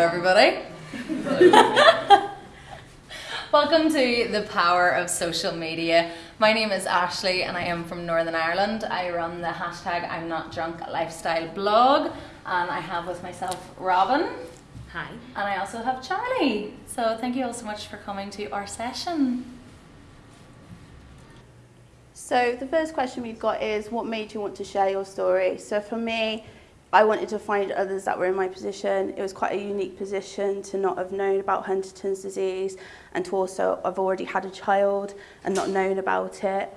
everybody. Welcome to the power of social media. My name is Ashley and I am from Northern Ireland. I run the hashtag I'm Not Drunk lifestyle blog and I have with myself Robin. Hi. And I also have Charlie. So thank you all so much for coming to our session. So the first question we've got is what made you want to share your story? So for me, I wanted to find others that were in my position. It was quite a unique position to not have known about Huntington's disease and to also have already had a child and not known about it.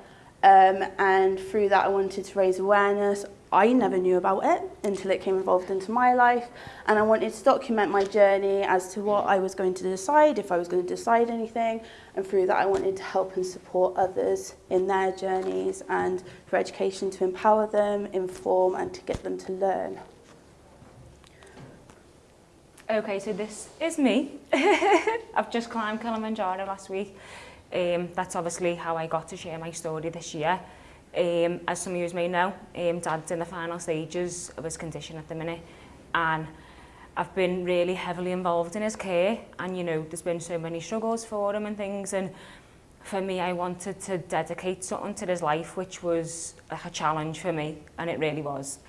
Um, and through that I wanted to raise awareness. I never knew about it until it came involved into my life and I wanted to document my journey as to what I was going to decide, if I was going to decide anything and through that I wanted to help and support others in their journeys and for education to empower them, inform and to get them to learn. Okay, so this is me. I've just climbed Kilimanjaro last week. Um, that's obviously how I got to share my story this year. Um, as some of you may know, um, Dad's in the final stages of his condition at the minute and I've been really heavily involved in his care and you know there's been so many struggles for him and things and for me I wanted to dedicate something to his life which was like a challenge for me and it really was.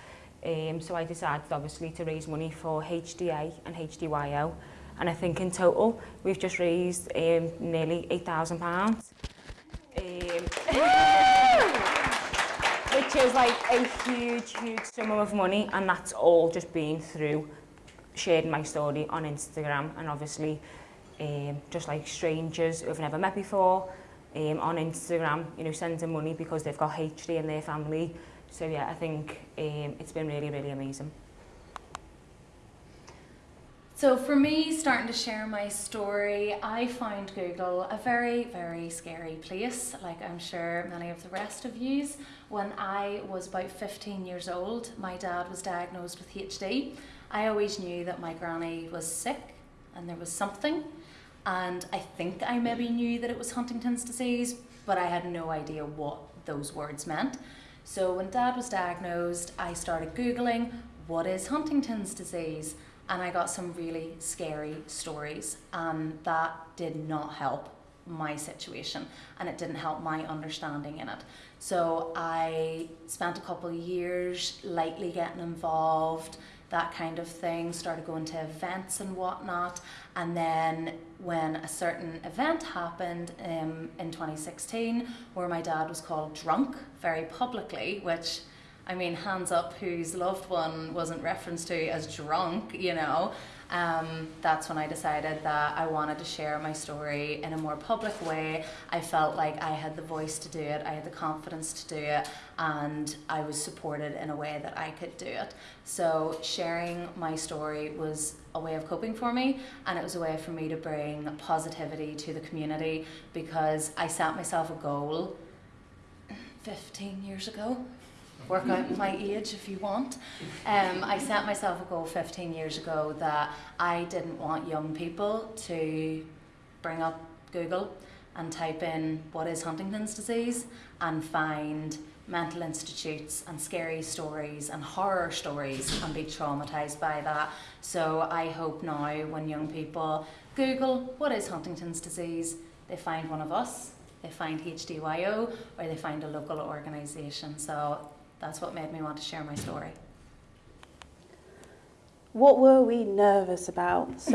Um, so I decided obviously to raise money for HDA and HDYO and I think in total we've just raised um, nearly £8,000. Um, which is like a huge, huge sum of money, and that's all just been through sharing my story on Instagram, and obviously um, just like strangers who have never met before um, on Instagram, you know, sending money because they've got HD in their family. So yeah, I think um, it's been really, really amazing. So for me, starting to share my story, I found Google a very, very scary place, like I'm sure many of the rest of yous. When I was about 15 years old, my dad was diagnosed with HD. I always knew that my granny was sick and there was something. And I think I maybe knew that it was Huntington's disease, but I had no idea what those words meant. So when dad was diagnosed, I started Googling, what is Huntington's disease? and I got some really scary stories, and that did not help my situation and it didn't help my understanding in it. So I spent a couple of years lightly getting involved, that kind of thing, started going to events and whatnot. And then when a certain event happened um, in 2016 where my dad was called drunk very publicly, which I mean, hands up whose loved one wasn't referenced to as drunk, you know. Um, that's when I decided that I wanted to share my story in a more public way. I felt like I had the voice to do it, I had the confidence to do it, and I was supported in a way that I could do it. So sharing my story was a way of coping for me, and it was a way for me to bring positivity to the community because I set myself a goal 15 years ago work out my age if you want. Um, I set myself a goal 15 years ago that I didn't want young people to bring up Google and type in what is Huntington's disease and find mental institutes and scary stories and horror stories and be traumatized by that. So I hope now when young people Google what is Huntington's disease, they find one of us, they find HDYO, or they find a local organisation. So that's what made me want to share my story. What were we nervous about?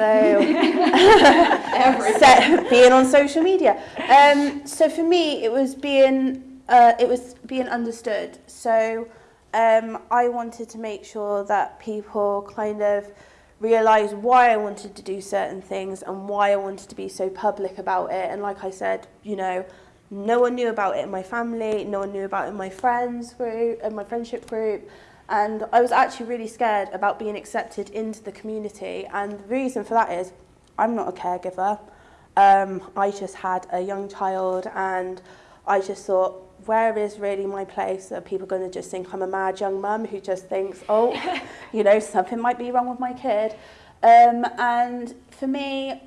So, being on social media. Um, so for me, it was being uh, it was being understood. So um, I wanted to make sure that people kind of realised why I wanted to do certain things and why I wanted to be so public about it. And like I said, you know, no one knew about it in my family, no one knew about it in my friends group, in my friendship group. And I was actually really scared about being accepted into the community. And the reason for that is I'm not a caregiver. Um, I just had a young child and I just thought, where is really my place? Are people going to just think I'm a mad young mum who just thinks, oh, you know, something might be wrong with my kid? Um, and for me,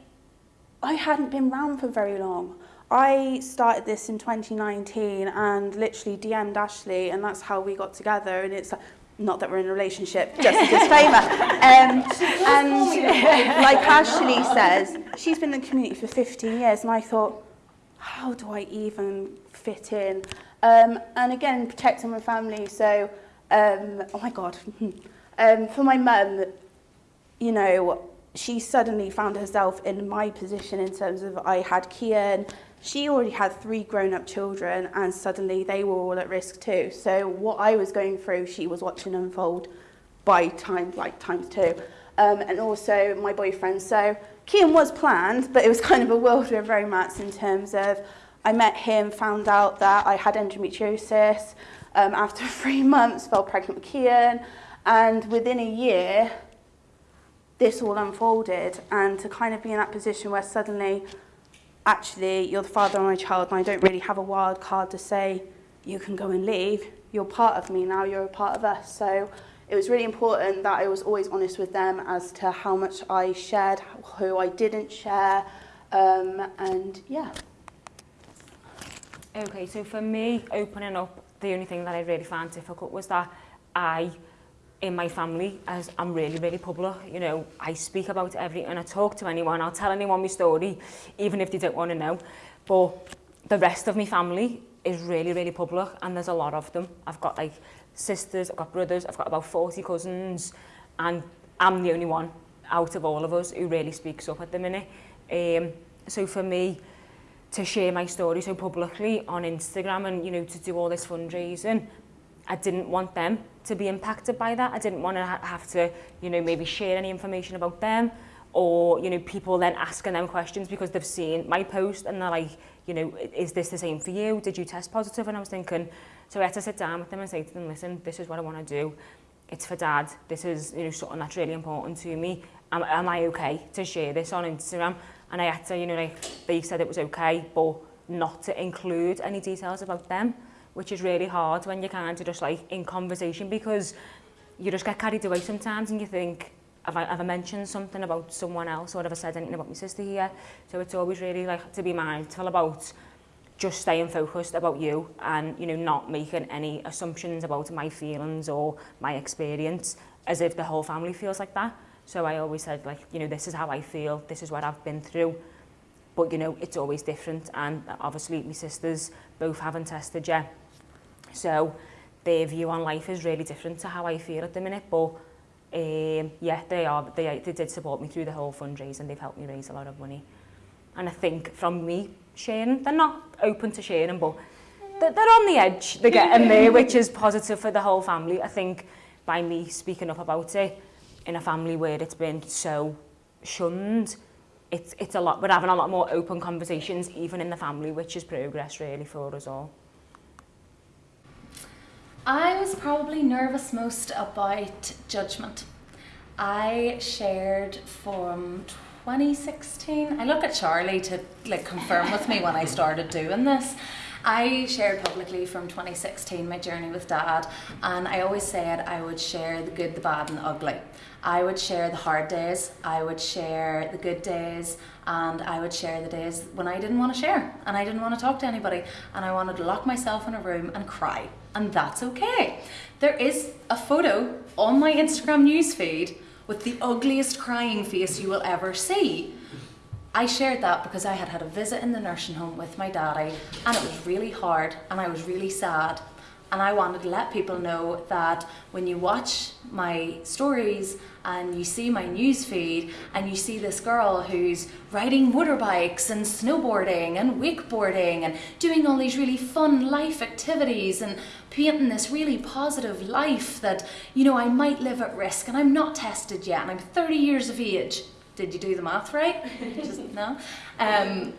I hadn't been around for very long. I started this in 2019 and literally DM'd Ashley and that's how we got together and it's like, not that we're in a relationship, just a disclaimer. Um, and like Ashley says, she's been in the community for 15 years, and I thought, how do I even fit in? Um, and again, protecting my family. So, um, oh my God, um, for my mum, you know, she suddenly found herself in my position in terms of I had Kian, she already had three grown-up children and suddenly they were all at risk too. So what I was going through, she was watching unfold by times like times two. Um, and also my boyfriend. So Kian was planned, but it was kind of a whirlwind of romance in terms of I met him, found out that I had endometriosis. Um, after three months, fell pregnant with Kian. And within a year, this all unfolded. And to kind of be in that position where suddenly actually you're the father of my child and I don't really have a wild card to say you can go and leave. You're part of me now, you're a part of us. So it was really important that I was always honest with them as to how much I shared, who I didn't share, um, and yeah. Okay, so for me, opening up, the only thing that I really found difficult was that I in my family as I'm really, really public. You know, I speak about everything, I talk to anyone, I'll tell anyone my story, even if they don't want to know. But the rest of my family is really, really public, and there's a lot of them. I've got like sisters, I've got brothers, I've got about 40 cousins, and I'm the only one out of all of us who really speaks up at the minute. Um, so for me, to share my story so publicly on Instagram and, you know, to do all this fundraising, I didn't want them to be impacted by that. I didn't want to ha have to, you know, maybe share any information about them or, you know, people then asking them questions because they've seen my post and they're like, you know, is this the same for you? Did you test positive? And I was thinking, so I had to sit down with them and say to them, listen, this is what I want to do. It's for dad. This is, you know, something that's really important to me. Am, am I okay to share this on Instagram? And I had to, you know, like, they said it was okay, but not to include any details about them. Which is really hard when you're kind of just like in conversation because you just get carried away sometimes and you think, have I, have mentioned something about someone else or have I said anything about my sister here? So it's always really like to be mindful about just staying focused about you and you know not making any assumptions about my feelings or my experience as if the whole family feels like that. So I always said like, you know, this is how I feel, this is what I've been through. But you know, it's always different and obviously my sisters both haven't tested yet. So their view on life is really different to how I feel at the minute. But um, yeah, they are. They, they did support me through the whole fundraise and they've helped me raise a lot of money. And I think from me sharing, they're not open to sharing, but they're, they're on the edge. They're getting there, which is positive for the whole family. I think by me speaking up about it in a family where it's been so shunned, it's, it's a lot, we're having a lot more open conversations even in the family, which is progress really for us all. I was probably nervous most about judgment. I shared from 2016. I look at Charlie to like confirm with me when I started doing this. I shared publicly from 2016 my journey with dad and I always said I would share the good, the bad and the ugly. I would share the hard days, I would share the good days and I would share the days when I didn't want to share and I didn't want to talk to anybody and I wanted to lock myself in a room and cry and that's okay. There is a photo on my Instagram newsfeed with the ugliest crying face you will ever see. I shared that because I had had a visit in the nursing home with my daddy and it was really hard and I was really sad. And I wanted to let people know that when you watch my stories and you see my news feed and you see this girl who's riding motorbikes and snowboarding and wakeboarding and doing all these really fun life activities and painting this really positive life that you know I might live at risk and I'm not tested yet and I'm 30 years of age did you do the math right? Just, no. Um,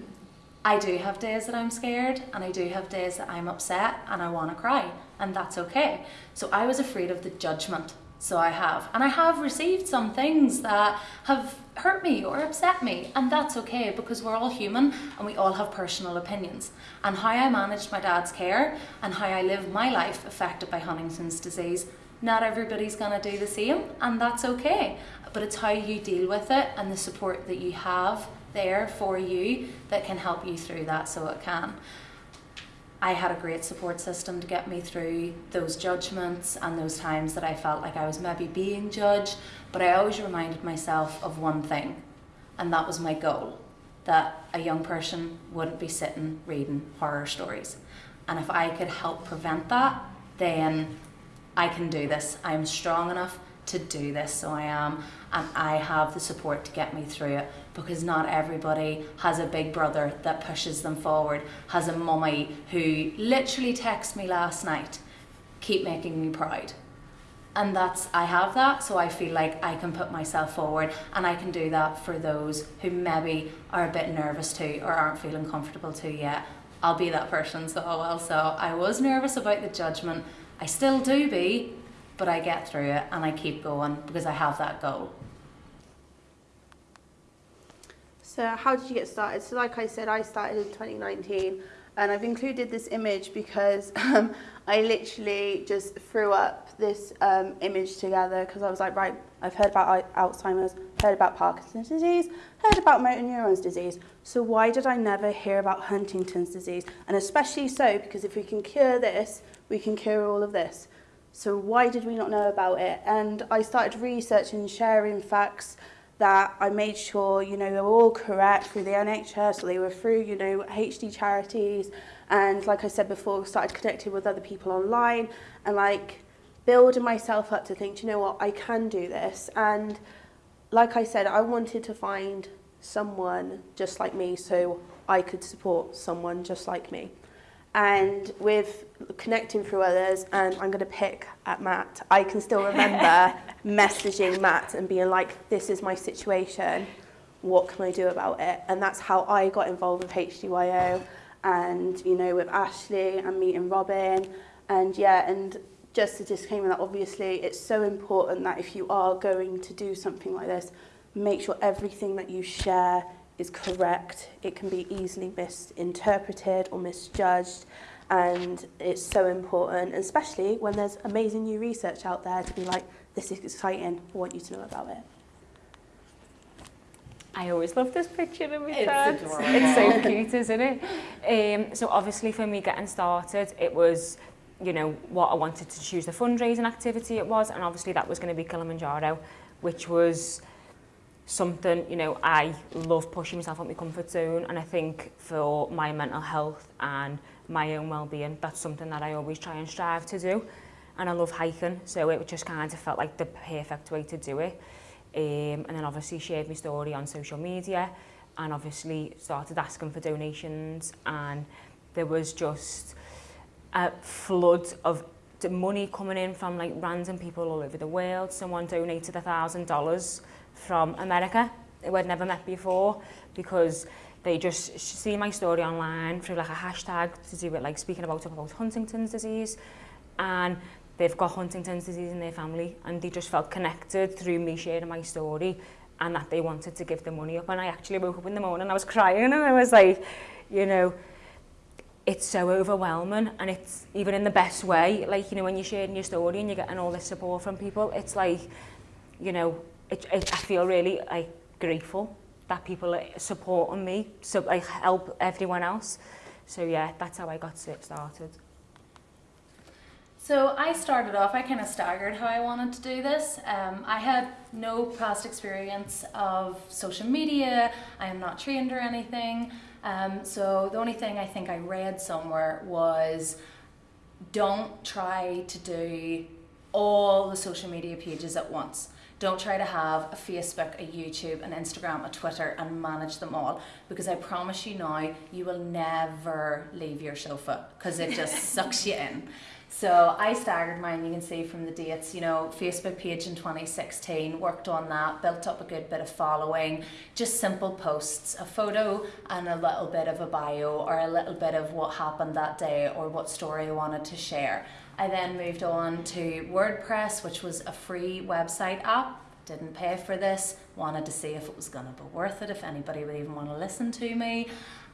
I do have days that I'm scared and I do have days that I'm upset and I want to cry and that's okay. So I was afraid of the judgment. So I have. And I have received some things that have hurt me or upset me and that's okay because we're all human and we all have personal opinions. And how I managed my dad's care and how I live my life affected by Huntington's disease not everybody's going to do the same and that's okay but it's how you deal with it and the support that you have there for you that can help you through that so it can. I had a great support system to get me through those judgments and those times that I felt like I was maybe being judged. But I always reminded myself of one thing, and that was my goal that a young person wouldn't be sitting reading horror stories. And if I could help prevent that, then I can do this. I'm strong enough to do this, so I am, and I have the support to get me through it because not everybody has a big brother that pushes them forward, has a mummy who literally texted me last night, keep making me proud. And that's, I have that, so I feel like I can put myself forward and I can do that for those who maybe are a bit nervous too or aren't feeling comfortable too yet. I'll be that person, so oh well. So I was nervous about the judgment. I still do be, but I get through it and I keep going because I have that goal. So how did you get started? So like I said, I started in 2019 and I've included this image because um, I literally just threw up this um, image together because I was like, right, I've heard about Alzheimer's, heard about Parkinson's disease, heard about motor neurons disease. So why did I never hear about Huntington's disease? And especially so because if we can cure this, we can cure all of this. So why did we not know about it? And I started researching, sharing facts, that I made sure, you know, they were all correct through the NHS, they were through, you know, HD charities, and like I said before, started connecting with other people online, and like building myself up to think, you know what, I can do this. And like I said, I wanted to find someone just like me so I could support someone just like me. and with connecting through others and I'm going to pick at Matt. I can still remember messaging Matt and being like this is my situation. What can I do about it? And that's how I got involved with HDYO and you know with Ashley and meeting Robin. And yeah and just a disclaimer that obviously it's so important that if you are going to do something like this make sure everything that you share is correct. It can be easily misinterpreted or misjudged and it's so important, especially when there's amazing new research out there to be like, this is exciting, I want you to know about it. I always love this picture of me It's dad. adorable. It's so cute, isn't it? Um, so obviously for me getting started, it was, you know, what I wanted to choose the fundraising activity it was, and obviously that was going to be Kilimanjaro, which was something, you know, I love pushing myself out my comfort zone and I think for my mental health and my own well-being, that's something that I always try and strive to do. And I love hiking, so it just kind of felt like the perfect way to do it. Um, and then obviously shared my story on social media and obviously started asking for donations and there was just a flood of money coming in from like random people all over the world. Someone donated a thousand dollars from America. Who I'd never met before because they just see my story online through like a hashtag to do with like speaking about about Huntington's disease. And they've got Huntington's disease in their family and they just felt connected through me sharing my story and that they wanted to give the money up. And I actually woke up in the morning and I was crying and I was like you know it's so overwhelming and it's even in the best way. Like you know when you're sharing your story and you're getting all this support from people it's like you know it, it, I feel really like grateful that people are supporting me so I help everyone else so yeah that's how I got it started So I started off, I kind of staggered how I wanted to do this. Um, I had no past experience of social media, I am not trained or anything. Um, so the only thing I think I read somewhere was don't try to do all the social media pages at once. Don't try to have a Facebook, a YouTube, an Instagram, a Twitter and manage them all because I promise you now you will never leave your sofa because it just sucks you in. So I staggered mine, you can see from the dates, you know, Facebook page in 2016, worked on that, built up a good bit of following, just simple posts, a photo and a little bit of a bio or a little bit of what happened that day or what story I wanted to share. I then moved on to WordPress, which was a free website app. Didn't pay for this, wanted to see if it was going to be worth it, if anybody would even want to listen to me.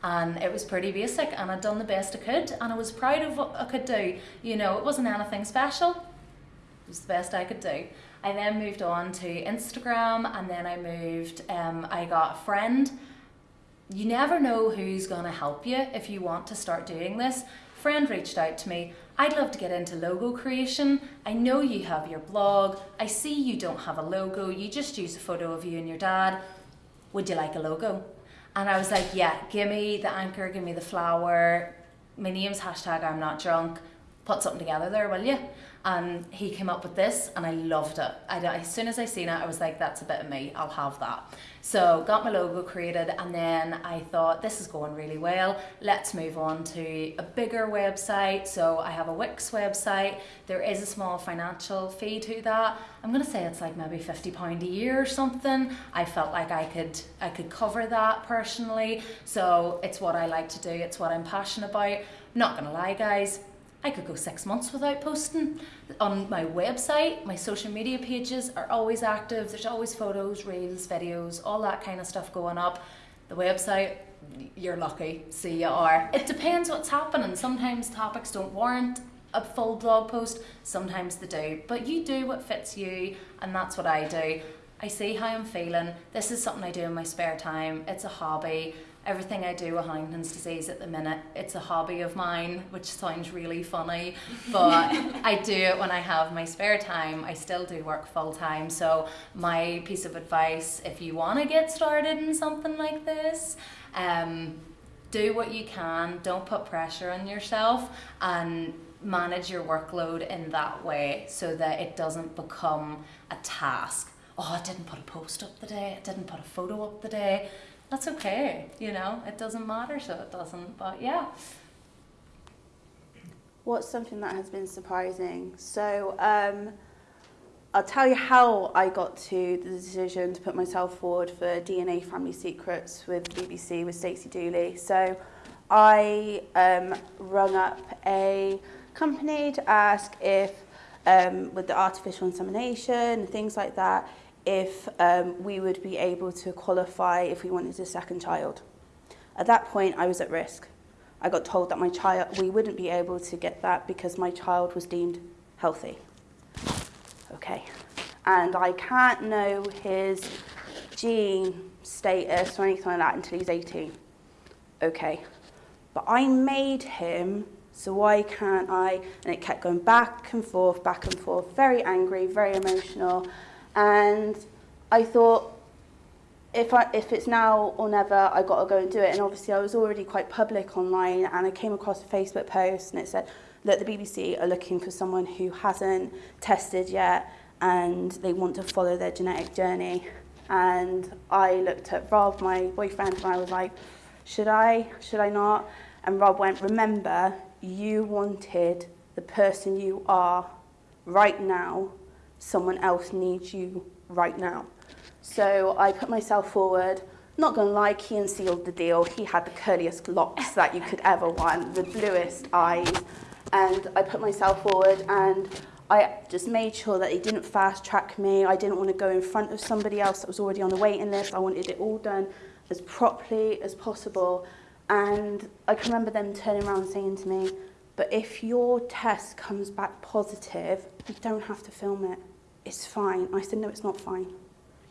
And it was pretty basic, and I'd done the best I could, and I was proud of what I could do. You know, it wasn't anything special, it was the best I could do. I then moved on to Instagram, and then I moved, um, I got a friend. You never know who's going to help you if you want to start doing this friend reached out to me. I'd love to get into logo creation. I know you have your blog. I see you don't have a logo. You just use a photo of you and your dad. Would you like a logo? And I was like, yeah, give me the anchor, give me the flower. My name's hashtag I'm not drunk. Put something together there, will you? and he came up with this and I loved it. I, as soon as I seen it, I was like, that's a bit of me, I'll have that. So got my logo created and then I thought this is going really well. Let's move on to a bigger website. So I have a Wix website. There is a small financial fee to that. I'm gonna say it's like maybe 50 pound a year or something. I felt like I could I could cover that personally. So it's what I like to do, it's what I'm passionate about. Not gonna lie guys, I could go six months without posting. On my website, my social media pages are always active. There's always photos, reels, videos, all that kind of stuff going up. The website, you're lucky. See, you are. It depends what's happening. Sometimes topics don't warrant a full blog post, sometimes they do. But you do what fits you, and that's what I do. I see how I'm feeling. This is something I do in my spare time. It's a hobby everything I do with Huntington's disease at the minute, it's a hobby of mine, which sounds really funny, but I do it when I have my spare time. I still do work full time. So, my piece of advice if you want to get started in something like this, um, do what you can, don't put pressure on yourself, and manage your workload in that way so that it doesn't become a task. Oh, I didn't put a post up today, I didn't put a photo up today that's okay, you know, it doesn't matter, so it doesn't, but yeah. What's something that has been surprising? So, um, I'll tell you how I got to the decision to put myself forward for DNA Family Secrets with BBC with Stacey Dooley. So, I um, rung up a company to ask if, um, with the artificial insemination and things like that, if um, we would be able to qualify if we wanted a second child. At that point, I was at risk. I got told that my child, we wouldn't be able to get that because my child was deemed healthy. Okay. And I can't know his gene status or anything like that until he's 18. Okay. But I made him, so why can't I? And it kept going back and forth, back and forth, very angry, very emotional. And I thought, if, I, if it's now or never, I got to go and do it. And obviously, I was already quite public online, and I came across a Facebook post, and it said that the BBC are looking for someone who hasn't tested yet, and they want to follow their genetic journey. And I looked at Rob, my boyfriend, and I was like, should I? Should I not? And Rob went, remember, you wanted the person you are right now someone else needs you right now. So I put myself forward. Not going to lie, Kian sealed the deal. He had the curliest locks that you could ever want, the bluest eyes. And I put myself forward and I just made sure that he didn't fast track me. I didn't want to go in front of somebody else that was already on the waiting list. I wanted it all done as properly as possible. And I can remember them turning around saying to me, but if your test comes back positive, you don't have to film it it's fine. I said, no, it's not fine.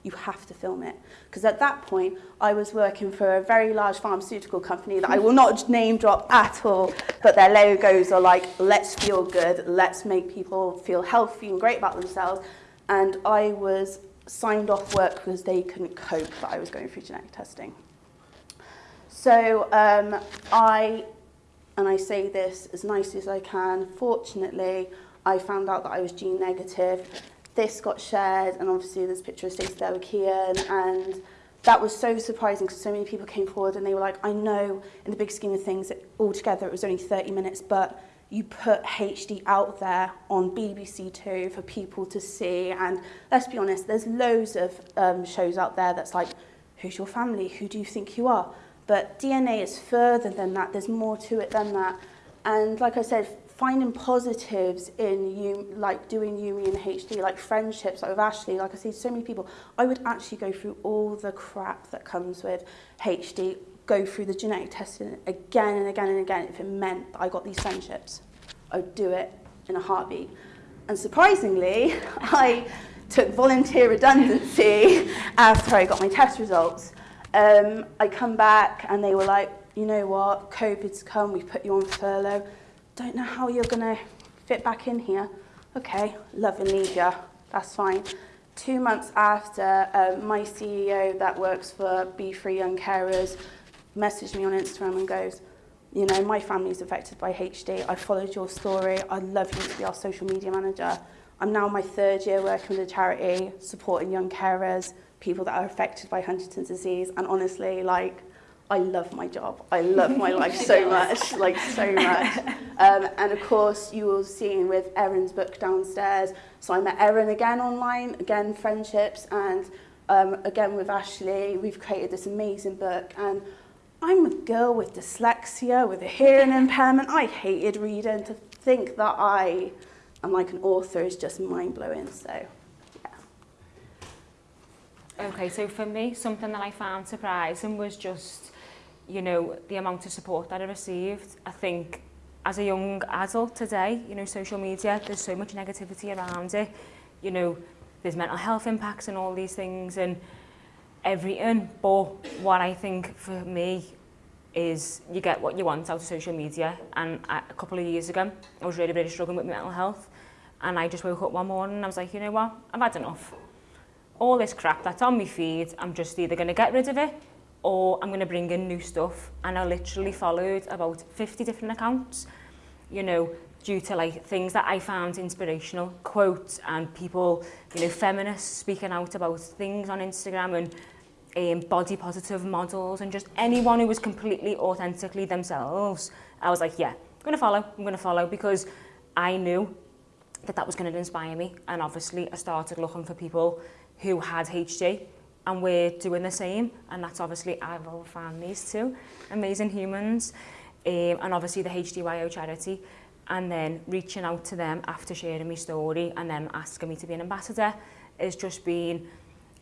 You have to film it. Because at that point, I was working for a very large pharmaceutical company that I will not name drop at all, but their logos are like, let's feel good, let's make people feel healthy and great about themselves. And I was signed off work because they couldn't cope that I was going through genetic testing. So um, I, and I say this as nice as I can, fortunately, I found out that I was gene negative this got shared, and obviously there's a picture of Stacey there with Kian, and that was so surprising because so many people came forward and they were like, I know in the big scheme of things, that altogether it was only 30 minutes, but you put HD out there on BBC Two for people to see. And let's be honest, there's loads of um, shows out there that's like, who's your family? Who do you think you are? But DNA is further than that. There's more to it than that. And like I said, finding positives in you, like doing UME and HD, like friendships, like with Ashley, like I see so many people, I would actually go through all the crap that comes with HD, go through the genetic testing again and again and again if it meant that I got these friendships. I would do it in a heartbeat. And surprisingly, I took volunteer redundancy after I got my test results. Um, I come back and they were like, you know what, COVID's come, we've put you on furlough don't know how you're going to fit back in here. Okay, love and leave you. That's fine. Two months after, um, my CEO that works for Be Free Young Carers messaged me on Instagram and goes, you know, my family's affected by HD. I followed your story. I'd love you to be our social media manager. I'm now my third year working with a charity, supporting young carers, people that are affected by Huntington's disease. And honestly, like, I love my job. I love my life so much, like so much. Um, and of course, you will see with Erin's book downstairs. So I met Erin again online, again friendships, and um, again with Ashley, we've created this amazing book. And I'm a girl with dyslexia, with a hearing impairment. I hated reading. To think that I am like an author is just mind blowing. So. Yeah. Okay, so for me, something that I found surprising was just you know, the amount of support that I received. I think as a young adult today, you know, social media, there's so much negativity around it. You know, there's mental health impacts and all these things and everything. But what I think for me is you get what you want out of social media. And I, a couple of years ago, I was really, really struggling with mental health. And I just woke up one morning and I was like, you know what, I've had enough. All this crap that's on my feed, I'm just either going to get rid of it or I'm going to bring in new stuff. And I literally followed about 50 different accounts, you know, due to like things that I found inspirational, quotes and people, you know, feminists speaking out about things on Instagram and um, body positive models and just anyone who was completely authentically themselves. I was like, yeah, I'm going to follow, I'm going to follow because I knew that that was going to inspire me. And obviously I started looking for people who had HD and we're doing the same and that's obviously I've found these two amazing humans um, and obviously the HDYO charity. And then reaching out to them after sharing my story and then asking me to be an ambassador has just been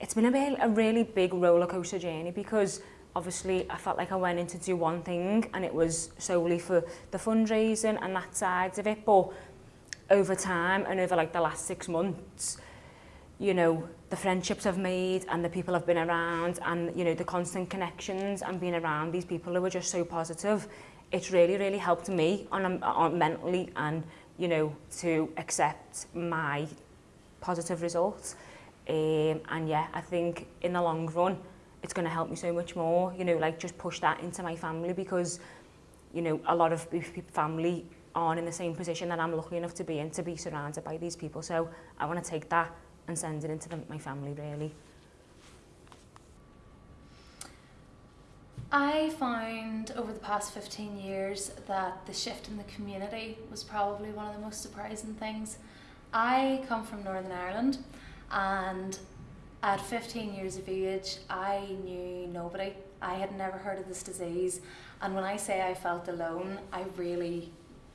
it's been a, a really big roller coaster journey because obviously I felt like I went in to do one thing and it was solely for the fundraising and that side of it. But over time and over like the last six months you know, the friendships I've made and the people I've been around and, you know, the constant connections and being around these people who are just so positive, it's really, really helped me on, on mentally and, you know, to accept my positive results. Um, and yeah, I think in the long run, it's going to help me so much more, you know, like just push that into my family because, you know, a lot of family aren't in the same position that I'm lucky enough to be in, to be surrounded by these people. So I want to take that and send it into the, my family really. I found over the past 15 years that the shift in the community was probably one of the most surprising things. I come from Northern Ireland and at 15 years of age I knew nobody. I had never heard of this disease and when I say I felt alone I really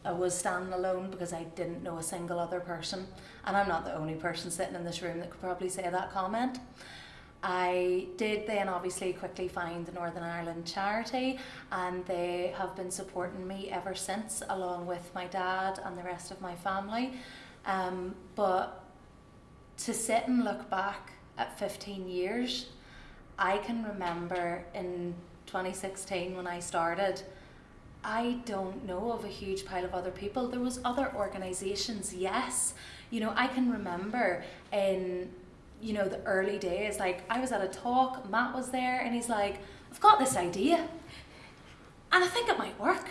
I was standing alone because I didn't know a single other person. And I'm not the only person sitting in this room that could probably say that comment. I did then obviously quickly find the Northern Ireland charity and they have been supporting me ever since along with my dad and the rest of my family. Um, but to sit and look back at 15 years, I can remember in 2016 when I started, I don't know of a huge pile of other people. There was other organizations, yes. You know, I can remember in you know the early days like I was at a talk, Matt was there and he's like, "I've got this idea and I think it might work."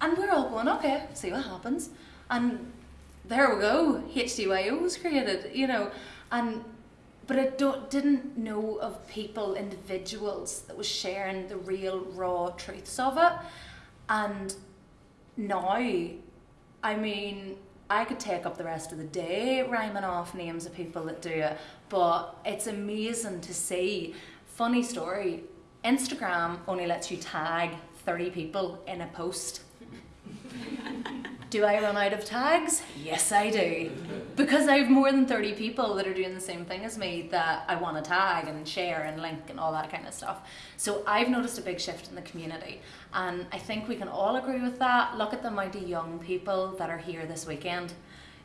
And we're all going, "Okay, see what happens." And there we go. HDYO was created, you know. And but I don't, didn't know of people, individuals that was sharing the real raw truths of it. And now, I mean, I could take up the rest of the day rhyming off names of people that do it, but it's amazing to see. Funny story Instagram only lets you tag 30 people in a post. Do I run out of tags? Yes, I do. Mm-hmm. Because I have more than 30 people that are doing the same thing as me that I want to tag and share and link and all that kind of stuff. So I've noticed a big shift in the community. And I think we can all agree with that. Look at the amount of young people that are here this weekend.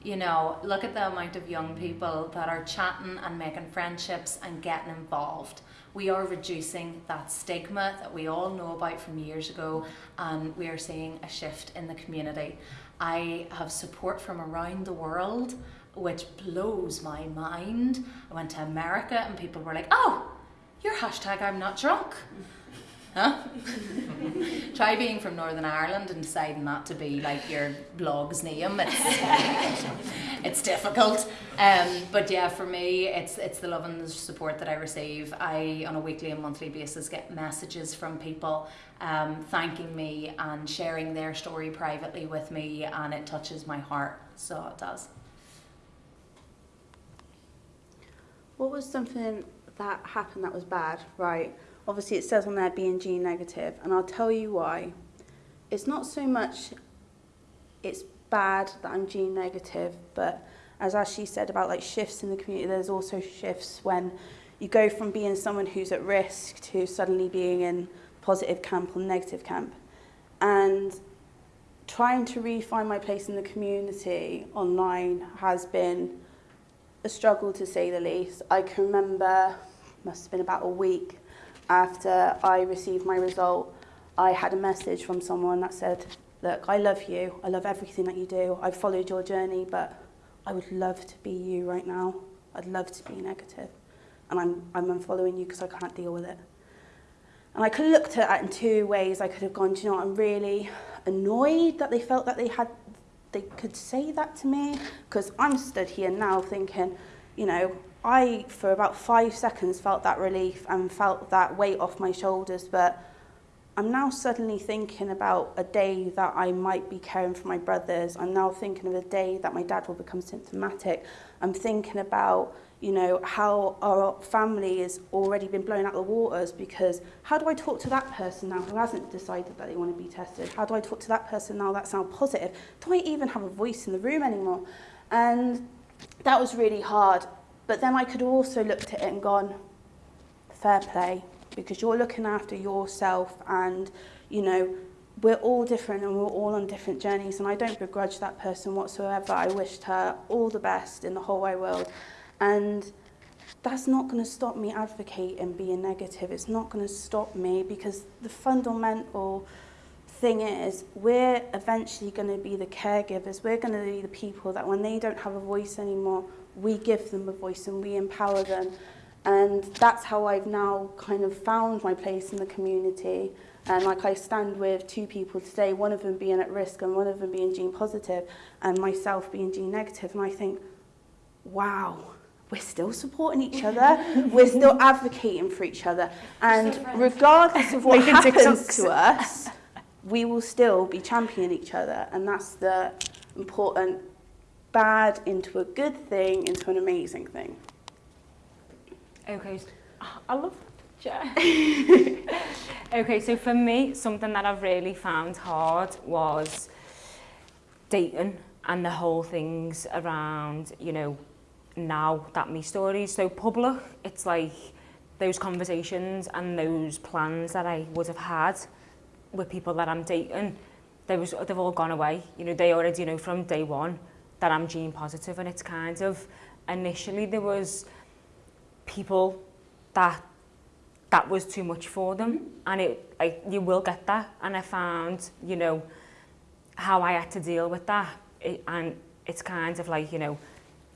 You know, look at the amount of young people that are chatting and making friendships and getting involved we are reducing that stigma that we all know about from years ago and we are seeing a shift in the community I have support from around the world, which blows my mind. I went to America and people were like, oh, your hashtag I'm not drunk. Huh? Try being from Northern Ireland and deciding that to be like your blog's name. It's, it's difficult. Um, but yeah, for me, it's it's the love and the support that I receive. I, on a weekly and monthly basis, get messages from people um, thanking me and sharing their story privately with me, and it touches my heart. So it does. What was something that happened that was bad, right? Obviously, it says on there being G negative, and I'll tell you why. It's not so much it's bad that I'm G negative, but as Ashley said about like shifts in the community, there's also shifts when you go from being someone who's at risk to suddenly being in positive camp or negative camp. And trying to refine my place in the community online has been a struggle to say the least. I can remember, must have been about a week after I received my result, I had a message from someone that said, look, I love you. I love everything that you do. I've followed your journey, but I would love to be you right now. I'd love to be negative. And I'm, I'm unfollowing you because I can't deal with it. And I could have looked at it in two ways. I could have gone, do you know I'm really annoyed that they felt that they had, they could say that to me. Because I'm stood here now thinking, you know, I, for about five seconds, felt that relief and felt that weight off my shoulders, but I'm now suddenly thinking about a day that I might be caring for my brothers. I'm now thinking of a day that my dad will become symptomatic. I'm thinking about, you know, how our family has already been blown out the waters because how do I talk to that person now who hasn't decided that they want to be tested? How do I talk to that person now that sounds positive? Do I even have a voice in the room anymore? And that was really hard. But then I could also looked at it and gone, fair play, because you're looking after yourself and, you know, we're all different and we're all on different journeys and I don't begrudge that person whatsoever. I wished her all the best in the whole wide world. And that's not going to stop me advocating being negative. It's not going to stop me because the fundamental thing is we're eventually going to be the caregivers. We're going to be the people that when they don't have a voice anymore, we give them a voice and we empower them. And that's how I've now kind of found my place in the community. And like I stand with two people today, one of them being at risk and one of them being gene positive and myself being gene negative. And I think, wow, we're still supporting each other. we're still advocating for each other. And regardless of what happens to us, we will still be championing each other. And that's the important bad into a good thing, into an amazing thing. Okay, I love that. okay, so for me, something that I've really found hard was dating and the whole things around, you know, now that me stories so public, it's like those conversations and those plans that I would have had with people that I'm dating, they was, they've all gone away. You know, they already you know from day one that I'm gene positive and it's kind of initially there was people that that was too much for them. Mm-hmm. And it like you will get that. And I found you know how I had to deal with that. It, and it's kind of like you know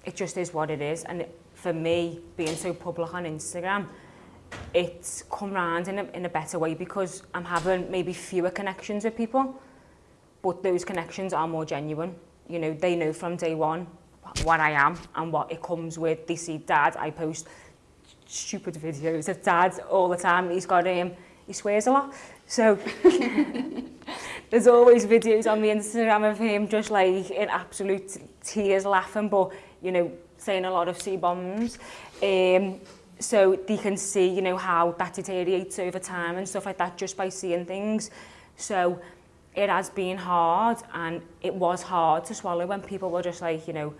it just is what it is. And it, for me being so public on Instagram it's come round in a, in a better way because I'm having maybe fewer connections with people but those connections are more genuine you know, they know from day one what I am and what it comes with. They see dad, I post stupid videos of dad all the time. He's got um, he swears a lot. So there's always videos on the Instagram of him just like in absolute tears laughing, but you know, saying a lot of C-bombs. Um, so they can see, you know, how that deteriorates over time and stuff like that just by seeing things. So it has been hard and it was hard to swallow when people were just like, you know,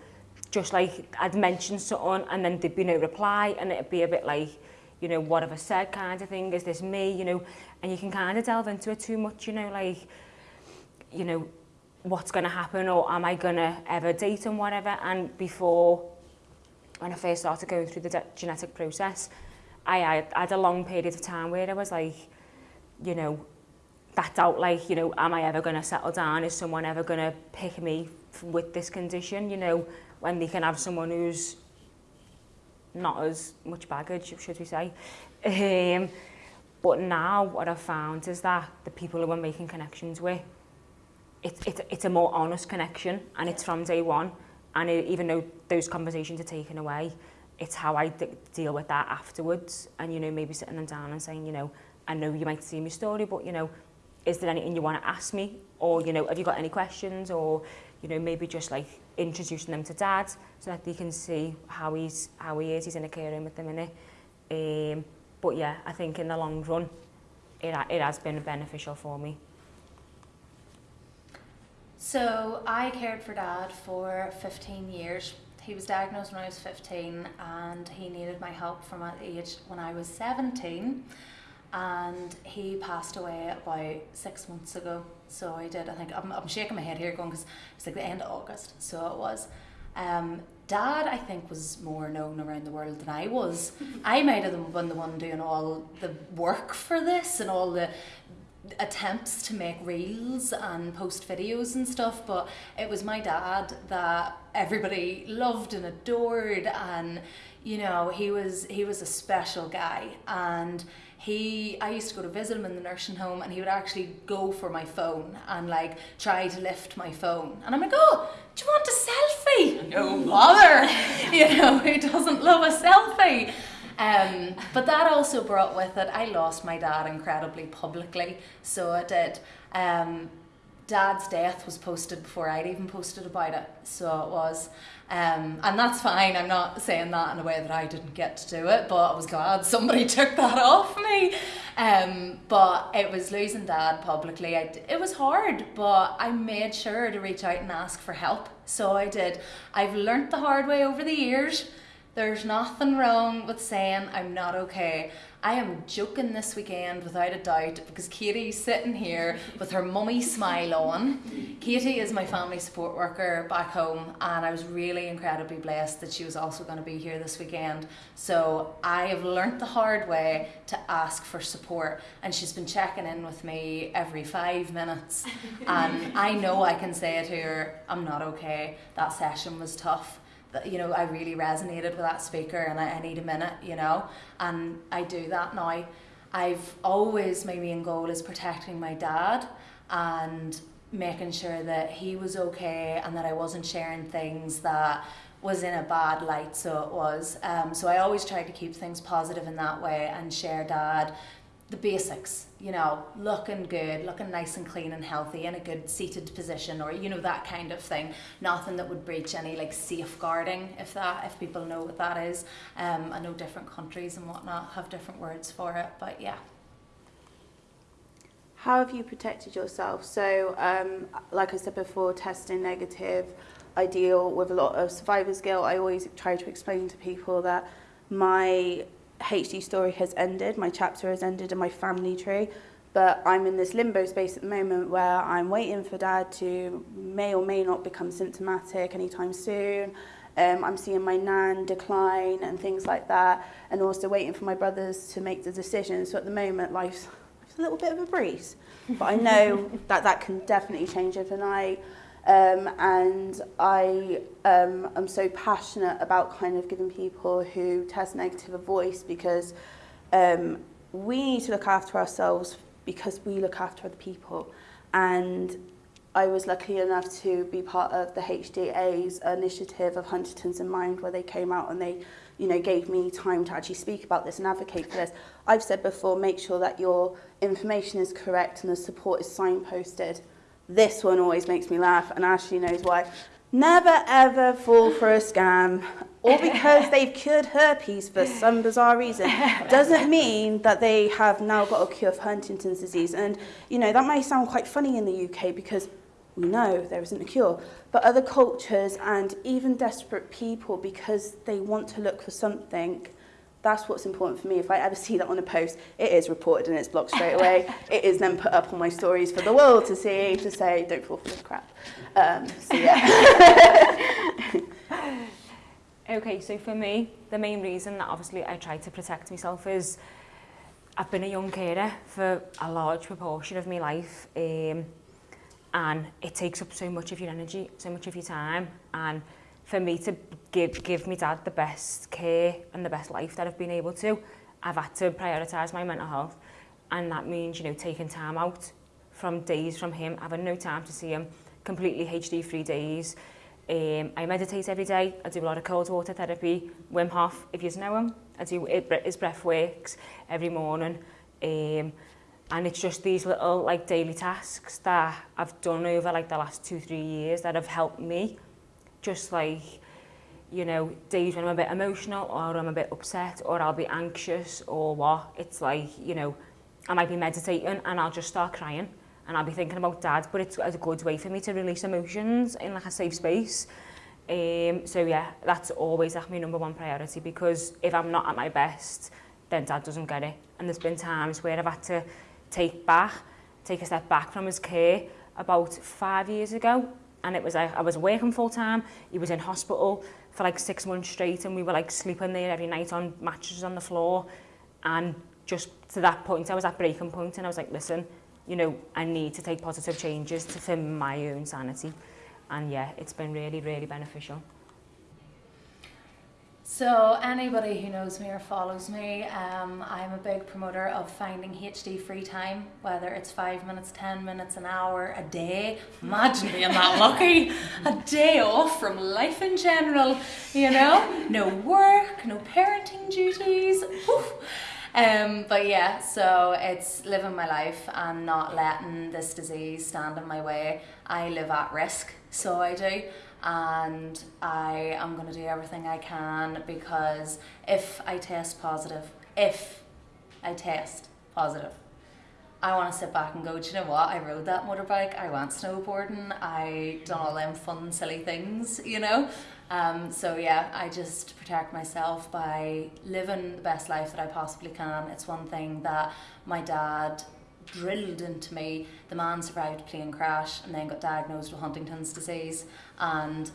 just like I'd mentioned something and then there'd be no reply and it'd be a bit like, you know, what have I said kind of thing, is this me, you know, and you can kind of delve into it too much, you know, like, you know, what's going to happen or am I going to ever date and whatever. And before, when I first started going through the genetic process, I, I had a long period of time where I was like, you know, that doubt like, you know, am I ever going to settle down? Is someone ever going to pick me with this condition? You know, when they can have someone who's not as much baggage, should we say. Um, but now what I've found is that the people who I'm making connections with, it's, it's, it's a more honest connection and it's from day one. And it, even though those conversations are taken away, it's how I deal with that afterwards. And, you know, maybe sitting them down and saying, you know, I know you might see my story, but, you know, is there anything you want to ask me? Or, you know, have you got any questions? Or, you know, maybe just like introducing them to dad so that they can see how he's how he is. He's in a care room with them in it. Um, but yeah, I think in the long run, it, it has been beneficial for me. So I cared for dad for 15 years. He was diagnosed when I was 15 and he needed my help from that age when I was 17 and he passed away about six months ago. So I did, I think, I'm, I'm shaking my head here going because it's like the end of August, so it was. Um, Dad, I think, was more known around the world than I was. I might have been the one doing all the work for this and all the attempts to make reels and post videos and stuff, but it was my dad that everybody loved and adored and you know, he was he was a special guy and he I used to go to visit him in the nursing home and he would actually go for my phone and like try to lift my phone. And I'm like oh do you want a selfie? No bother. you know he doesn't love a selfie? Um, but that also brought with it I lost my dad incredibly publicly so it did. Um, dad's death was posted before I'd even posted about it so it was um, and that's fine. I'm not saying that in a way that I didn't get to do it, but I was glad somebody took that off me. Um, but it was losing dad publicly. I, it was hard, but I made sure to reach out and ask for help. So I did. I've learnt the hard way over the years. There's nothing wrong with saying I'm not okay. I am joking this weekend without a doubt because Katie's sitting here with her mummy smile on. Katie is my family support worker back home, and I was really incredibly blessed that she was also going to be here this weekend. So I have learnt the hard way to ask for support, and she's been checking in with me every five minutes. And I know I can say to her, I'm not okay, that session was tough you know, I really resonated with that speaker and I, I need a minute, you know, and I do that now. I've always, my main goal is protecting my dad and making sure that he was okay and that I wasn't sharing things that was in a bad light so it was um, so I always tried to keep things positive in that way and share dad the basics, you know, looking good, looking nice and clean and healthy in a good seated position or, you know, that kind of thing. Nothing that would breach any like safeguarding, if that, if people know what that is. Um, I know different countries and whatnot have different words for it, but yeah. How have you protected yourself? So, um, like I said before, testing negative, I deal with a lot of survivor's guilt. I always try to explain to people that my HD story has ended, my chapter has ended in my family tree, but I'm in this limbo space at the moment where I'm waiting for dad to may or may not become symptomatic anytime soon. Um, I'm seeing my nan decline and things like that, and also waiting for my brothers to make the decision. So at the moment, life's, life's a little bit of a breeze, but I know that that can definitely change overnight. Um, and I um, am so passionate about kind of giving people who test negative a voice because um, we need to look after ourselves because we look after other people. And I was lucky enough to be part of the HDA's initiative of Huntington's in Mind where they came out and they you know, gave me time to actually speak about this and advocate for this. I've said before, make sure that your information is correct and the support is signposted. This one always makes me laugh, and Ashley knows why. Never ever fall for a scam, or because they've cured herpes for some bizarre reason, doesn't mean that they have now got a cure for Huntington's disease. And, you know, that may sound quite funny in the UK because we know there isn't a cure. But other cultures and even desperate people, because they want to look for something, that's what's important for me. If I ever see that on a post, it is reported and it's blocked straight away. it is then put up on my stories for the world to see, to say, don't fall for this crap. Um, so yeah. okay, so for me, the main reason that obviously I try to protect myself is I've been a young carer for a large proportion of my life um, and it takes up so much of your energy, so much of your time and for me to give, give my dad the best care and the best life that I've been able to, I've had to prioritise my mental health. And that means, you know, taking time out from days from him, having no time to see him, completely HD free days. Um, I meditate every day, I do a lot of cold water therapy, Wim Hof, if you know him, I do his breath works every morning. Um, and it's just these little like daily tasks that I've done over like the last two, three years that have helped me Just like, you know, days when I'm a bit emotional or I'm a bit upset or I'll be anxious or what. It's like, you know, I might be meditating and I'll just start crying and I'll be thinking about dad, but it's a good way for me to release emotions in like a safe space. Um, so yeah, that's always like my number one priority because if I'm not at my best, then dad doesn't get it. And there's been times where I've had to take back, take a step back from his care about five years ago. and it was I, I was working full time he was in hospital for like six months straight and we were like sleeping there every night on mattresses on the floor. And just to that point I was at breaking point and I was like listen you know I need to take positive changes to for my own sanity. And yeah it's been really really beneficial. So anybody who knows me or follows me, um, I'm a big promoter of finding HD free time, whether it's five minutes, 10 minutes, an hour, a day. Imagine being that lucky. A day off from life in general, you know? No work, no parenting duties. Um, but yeah, so it's living my life and not letting this disease stand in my way. I live at risk, so I do. And I am going to do everything I can because if I test positive, if I test positive, I want to sit back and go, do you know what? I rode that motorbike, I went snowboarding, I done all them fun, silly things, you know? Um, so yeah, I just protect myself by living the best life that I possibly can. It's one thing that my dad drilled into me. The man survived a plane crash and then got diagnosed with Huntington's disease. And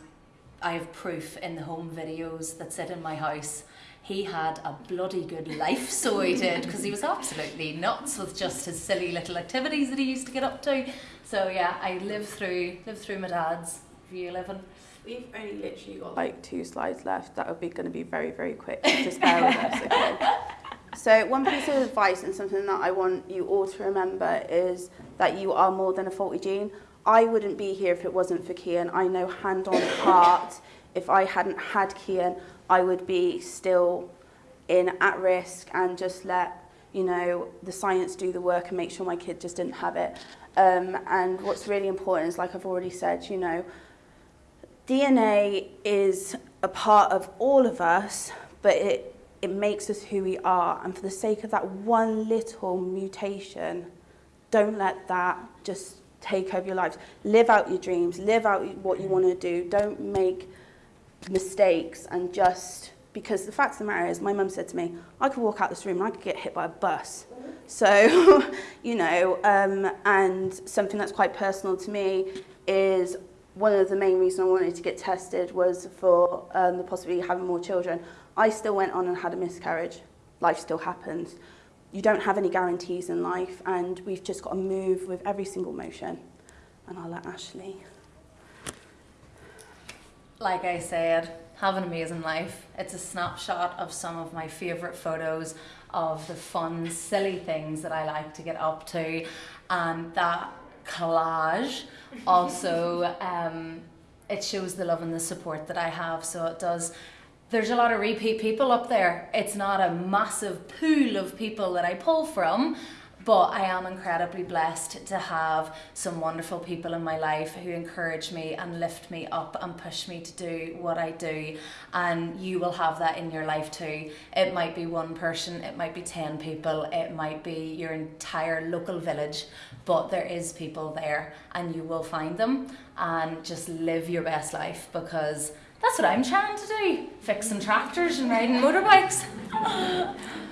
I have proof in the home videos that sit in my house. He had a bloody good life, so he did, because he was absolutely nuts with just his silly little activities that he used to get up to. So yeah, I live through lived through my dad's view living. We've only literally got like two slides left. That would be going to be very, very quick. Just bear with us, okay? So one piece of advice and something that I want you all to remember is that you are more than a faulty gene. I wouldn't be here if it wasn't for Kian. I know hand on heart, if I hadn't had Kian, I would be still in at risk and just let you know the science do the work and make sure my kid just didn't have it. Um, and what's really important is, like I've already said, you know, DNA is a part of all of us, but it, it makes us who we are. And for the sake of that one little mutation, don't let that just take over your lives. Live out your dreams, live out what you want to do. Don't make mistakes and just because the fact of the matter is my mum said to me I could walk out this room and I could get hit by a bus so you know um, and something that's quite personal to me is one of the main reasons I wanted to get tested was for um, the possibility of having more children. I still went on and had a miscarriage. Life still happens. You don't have any guarantees in life, and we've just got to move with every single motion. And I'll let Ashley. Like I said, have an amazing life. It's a snapshot of some of my favourite photos of the fun, silly things that I like to get up to, and that collage. Also um, it shows the love and the support that I have so it does. There's a lot of repeat people up there. It's not a massive pool of people that I pull from but I am incredibly blessed to have some wonderful people in my life who encourage me and lift me up and push me to do what I do. And you will have that in your life too. It might be one person, it might be 10 people, it might be your entire local village, but there is people there and you will find them and just live your best life because that's what I'm trying to do fixing tractors and riding motorbikes.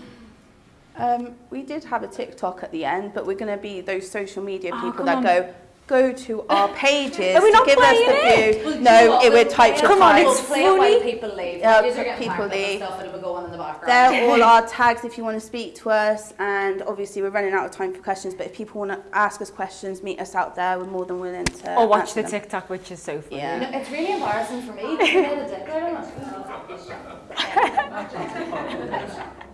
Um, we did have a TikTok at the end, but we're going to be those social media Oh, people come that on. go, go to our pages Are we to give us playing the it? view. No, it would type Come on, it's play it while funny. people leave. Yeah, These are getting people packed up and leave. stuff it will go on in the background. They're all our tags if you want to speak to us, and obviously we're running out of time for questions. But if people want to ask us questions, meet us out there. We're more than willing to. Or watch answer the them. TikTok, which is so funny. Yeah. No, it's really embarrassing for me.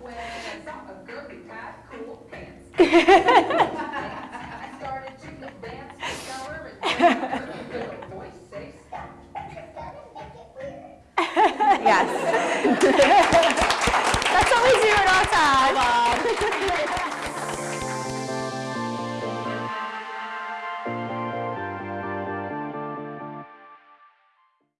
Yes. That's what we do in our time.